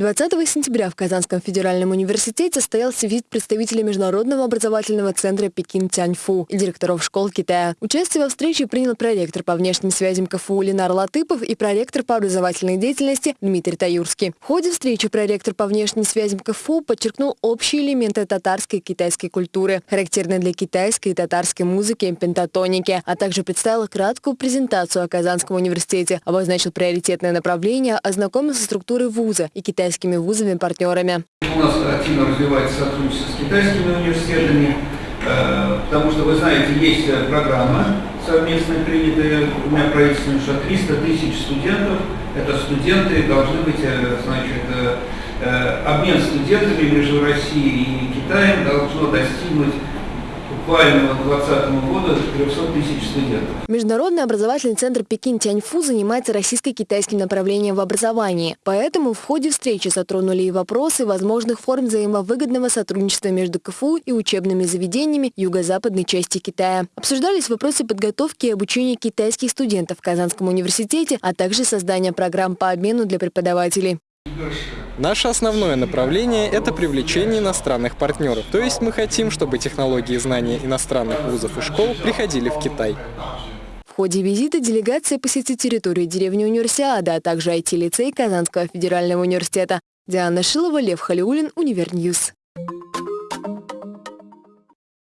20 сентября в Казанском федеральном университете состоялся визит представителей Международного образовательного центра Пекин Тяньфу и директоров школ Китая. Участие во встрече принял проректор по внешним связям КФУ Ленар Латыпов и проректор по образовательной деятельности Дмитрий Таюрский. В ходе встречи проректор по внешним связям КФУ подчеркнул общие элементы татарской и китайской культуры, характерные для китайской и татарской музыки и пентатоники, а также представил краткую презентацию о Казанском университете, обозначил приоритетное направление, ознакомился со структурой вуза и китайской китайскими вузами-партнерами. У нас активно развивается сотрудничество с китайскими университетами, э, потому что, вы знаете, есть э, программа совместно принятая двумя правительствами, что 300 тысяч студентов, это студенты, должны быть, э, значит, обмен студентами между Россией и Китаем должно достигнуть буквально к 2020 году 300 тысяч студентов. Международный образовательный центр Пекин Тяньфу занимается российско-китайским направлением в образовании. Поэтому в ходе встречи затронули и вопросы возможных форм взаимовыгодного сотрудничества между КФУ и учебными заведениями юго-западной части Китая. Обсуждались вопросы подготовки и обучения китайских студентов в Казанском университете, а также создания программ по обмену для преподавателей. Наше основное направление – это привлечение иностранных партнеров. То есть мы хотим, чтобы технологии и знания иностранных вузов и школ приходили в Китай. В ходе визита делегация посетит территорию деревни Универсиада, а также IT-лицей Казанского федерального университета. Диана Шилова, Лев Халиулин, Univer News.